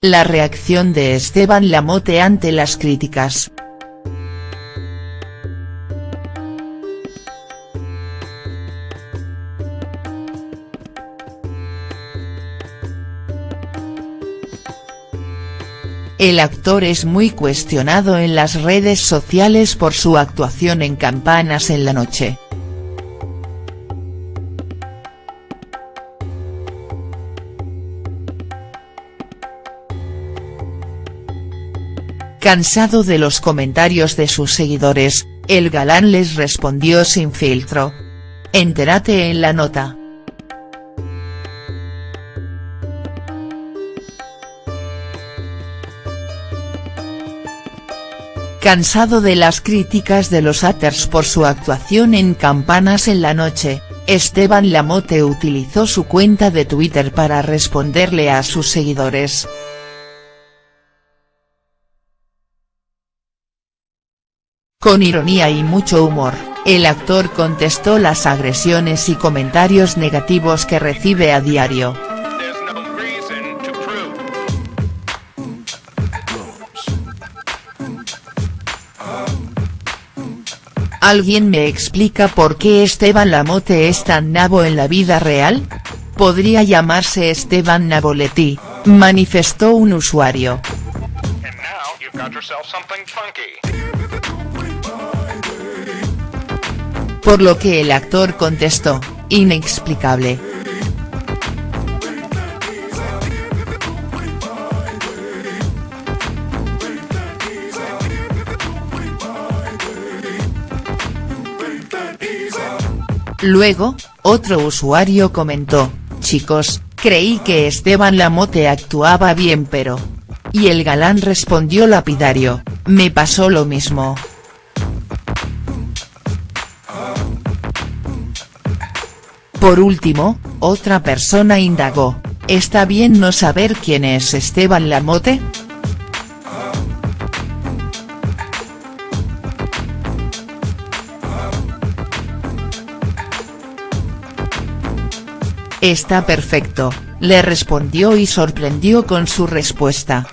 La reacción de Esteban Lamote ante las críticas. El actor es muy cuestionado en las redes sociales por su actuación en Campanas en la noche. Cansado de los comentarios de sus seguidores, el galán les respondió sin filtro. Entérate en la nota. Cansado de las críticas de los haters por su actuación en Campanas en la noche, Esteban Lamote utilizó su cuenta de Twitter para responderle a sus seguidores. Con ironía y mucho humor, el actor contestó las agresiones y comentarios negativos que recibe a diario. ¿Alguien me explica por qué Esteban Lamote es tan nabo en la vida real? Podría llamarse Esteban Naboletti, manifestó un usuario. Por lo que el actor contestó, inexplicable. Luego, otro usuario comentó, chicos, creí que Esteban Lamote actuaba bien pero. Y el galán respondió lapidario, me pasó lo mismo. Por último, otra persona indagó, ¿está bien no saber quién es Esteban Lamote?. Está perfecto, le respondió y sorprendió con su respuesta.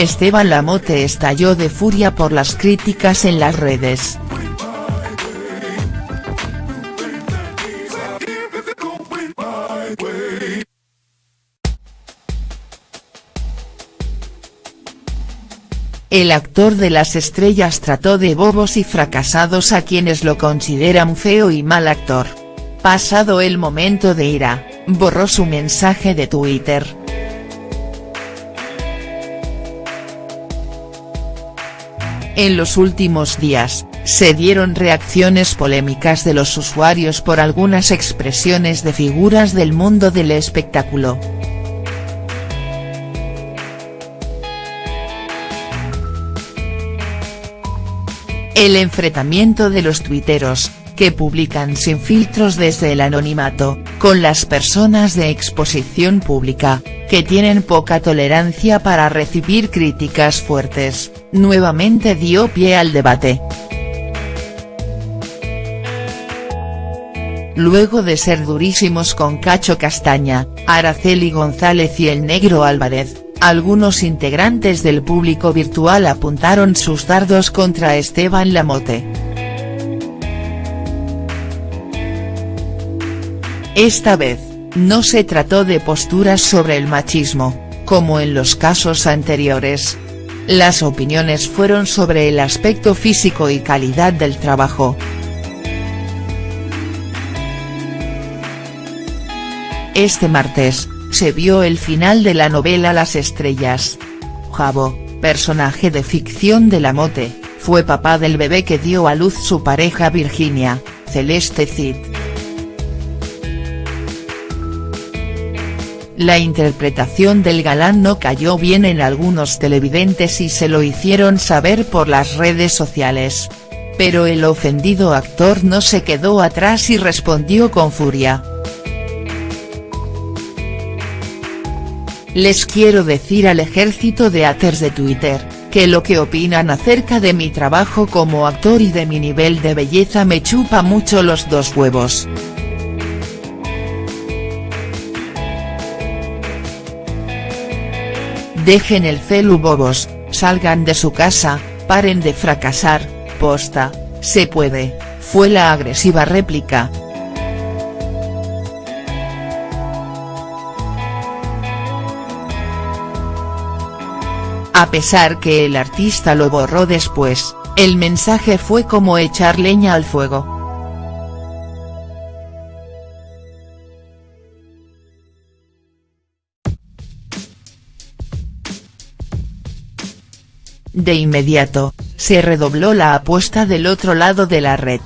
Esteban Lamote estalló de furia por las críticas en las redes. El actor de las estrellas trató de bobos y fracasados a quienes lo consideran feo y mal actor. Pasado el momento de ira, borró su mensaje de Twitter. En los últimos días, se dieron reacciones polémicas de los usuarios por algunas expresiones de figuras del mundo del espectáculo. El enfrentamiento de los tuiteros, que publican sin filtros desde el anonimato, con las personas de exposición pública, que tienen poca tolerancia para recibir críticas fuertes, nuevamente dio pie al debate. Luego de ser durísimos con Cacho Castaña, Araceli González y el Negro Álvarez, algunos integrantes del público virtual apuntaron sus dardos contra Esteban Lamote. Esta vez, no se trató de posturas sobre el machismo, como en los casos anteriores. Las opiniones fueron sobre el aspecto físico y calidad del trabajo. Este martes, se vio el final de la novela Las Estrellas. Jabo, personaje de ficción de la Mote, fue papá del bebé que dio a luz su pareja Virginia, Celeste Cid. La interpretación del galán no cayó bien en algunos televidentes y se lo hicieron saber por las redes sociales. Pero el ofendido actor no se quedó atrás y respondió con furia. Les quiero decir al ejército de haters de Twitter, que lo que opinan acerca de mi trabajo como actor y de mi nivel de belleza me chupa mucho los dos huevos. Dejen el celu bobos, salgan de su casa, paren de fracasar, posta, se puede, fue la agresiva réplica. A pesar que el artista lo borró después, el mensaje fue como echar leña al fuego. De inmediato, se redobló la apuesta del otro lado de la red.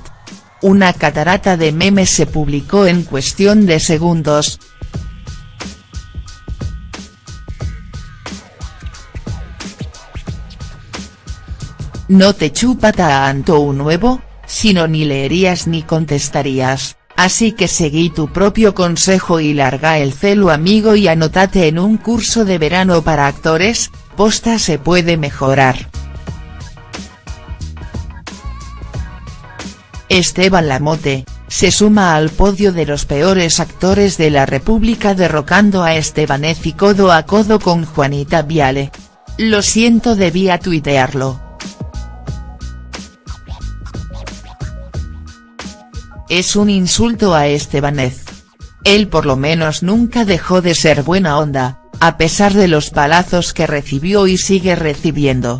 Una catarata de memes se publicó en cuestión de segundos. No te chupa tanto un nuevo, sino ni leerías ni contestarías, así que seguí tu propio consejo y larga el celo amigo y anótate en un curso de verano para actores, posta se puede mejorar. Esteban Lamote, se suma al podio de los peores actores de la República derrocando a Estebanez y codo a codo con Juanita Viale. Lo siento debía tuitearlo. Es un insulto a Estebanez. Él por lo menos nunca dejó de ser buena onda, a pesar de los palazos que recibió y sigue recibiendo.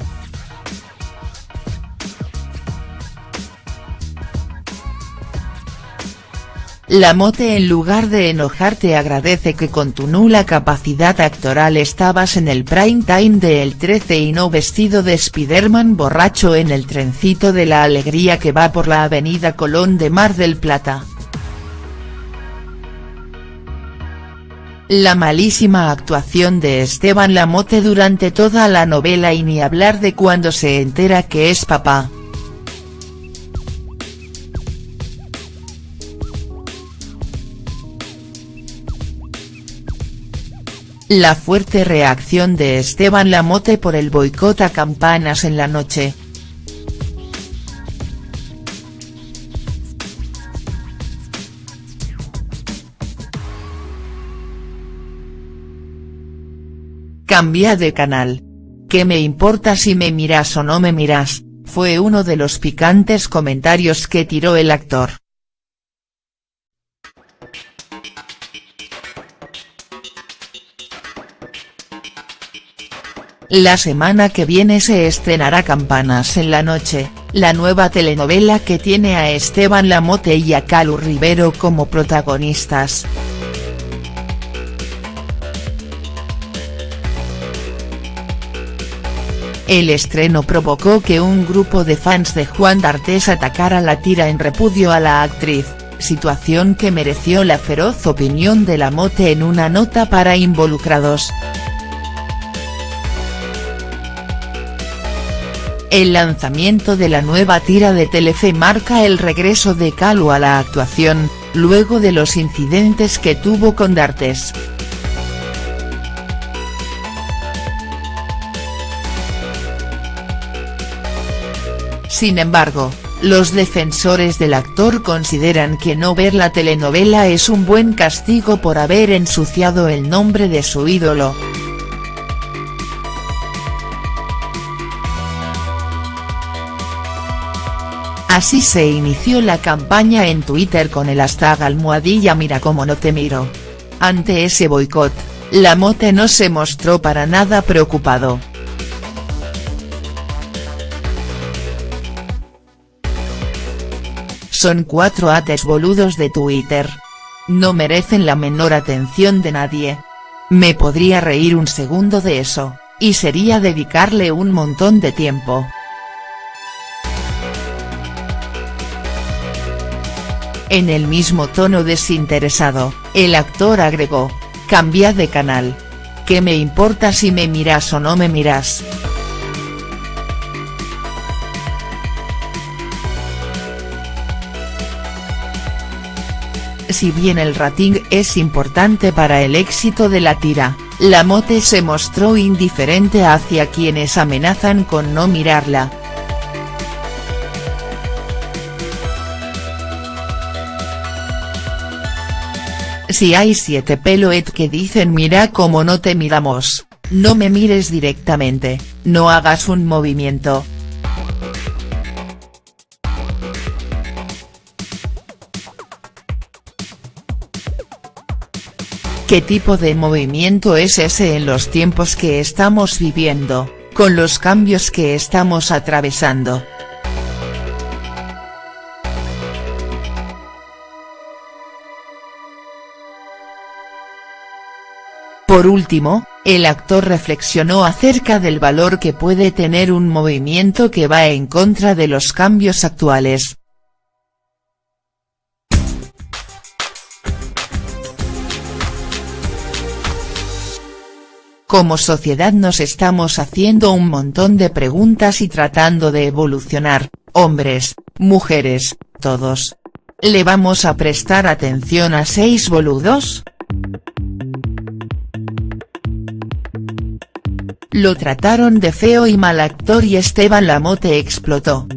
La Mote en lugar de enojarte agradece que con tu nula capacidad actoral estabas en el prime time de El 13 y no vestido de Spiderman borracho en el trencito de la alegría que va por la avenida Colón de Mar del Plata. La malísima actuación de Esteban Lamote durante toda la novela y ni hablar de cuando se entera que es papá. La fuerte reacción de Esteban Lamote por el boicot a campanas en la noche, Cambia de canal. ¿Qué me importa si me miras o no me miras?, fue uno de los picantes comentarios que tiró el actor. La semana que viene se estrenará Campanas en la noche, la nueva telenovela que tiene a Esteban Lamote y a Calu Rivero como protagonistas. El estreno provocó que un grupo de fans de Juan D'Artes atacara la tira en repudio a la actriz, situación que mereció la feroz opinión de la Mote en una nota para involucrados. El lanzamiento de la nueva tira de Telefe marca el regreso de Calu a la actuación, luego de los incidentes que tuvo con D'Artes. Sin embargo, los defensores del actor consideran que no ver la telenovela es un buen castigo por haber ensuciado el nombre de su ídolo. Así se inició la campaña en Twitter con el hashtag almohadilla mira como no te miro. Ante ese boicot, Lamote no se mostró para nada preocupado. Son cuatro ates boludos de Twitter. No merecen la menor atención de nadie. Me podría reír un segundo de eso, y sería dedicarle un montón de tiempo. En el mismo tono desinteresado, el actor agregó, cambia de canal. ¿Qué me importa si me miras o no me miras?. Si bien el rating es importante para el éxito de la tira, Lamote se mostró indiferente hacia quienes amenazan con no mirarla. Si hay siete peloet que dicen mira como no te miramos, no me mires directamente, no hagas un movimiento, ¿Qué tipo de movimiento es ese en los tiempos que estamos viviendo, con los cambios que estamos atravesando?. Por último, el actor reflexionó acerca del valor que puede tener un movimiento que va en contra de los cambios actuales, Como sociedad nos estamos haciendo un montón de preguntas y tratando de evolucionar, hombres, mujeres, todos. ¿Le vamos a prestar atención a seis boludos?. Lo trataron de feo y mal actor y Esteban Lamote explotó.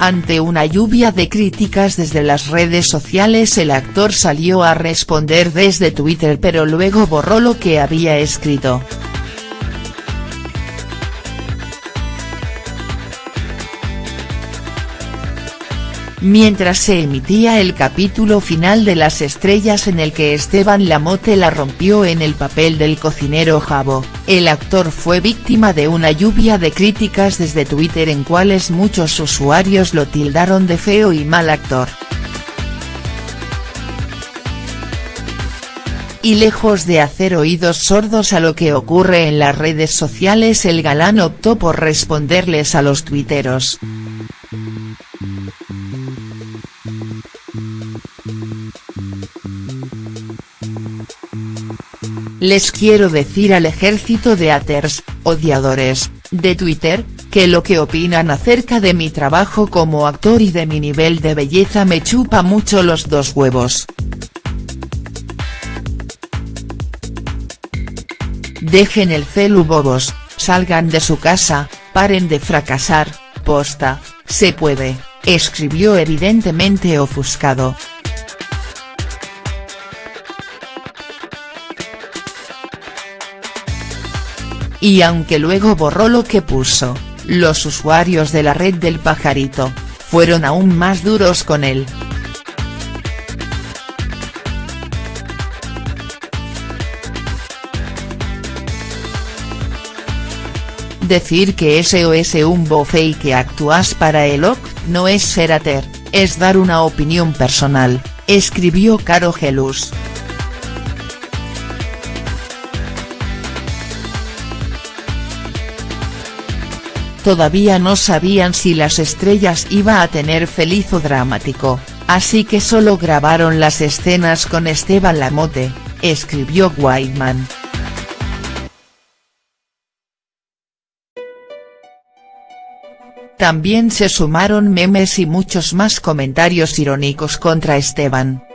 Ante una lluvia de críticas desde las redes sociales el actor salió a responder desde Twitter pero luego borró lo que había escrito. Mientras se emitía el capítulo final de Las Estrellas en el que Esteban Lamote la rompió en el papel del cocinero Jabo, el actor fue víctima de una lluvia de críticas desde Twitter en cuales muchos usuarios lo tildaron de feo y mal actor. y lejos de hacer oídos sordos a lo que ocurre en las redes sociales el galán optó por responderles a los tuiteros. Les quiero decir al ejército de haters, odiadores, de Twitter, que lo que opinan acerca de mi trabajo como actor y de mi nivel de belleza me chupa mucho los dos huevos. Dejen el celu bobos, salgan de su casa, paren de fracasar, posta, se puede, escribió evidentemente ofuscado. Y aunque luego borró lo que puso, los usuarios de la red del pajarito, fueron aún más duros con él. Decir que SOS un bofe y que actúas para el OC, no es ser ater, es dar una opinión personal, escribió Caro Gelus. Todavía no sabían si las estrellas iba a tener feliz o dramático, así que solo grabaron las escenas con Esteban Lamote, escribió Whiteman. También se sumaron memes y muchos más comentarios irónicos contra Esteban.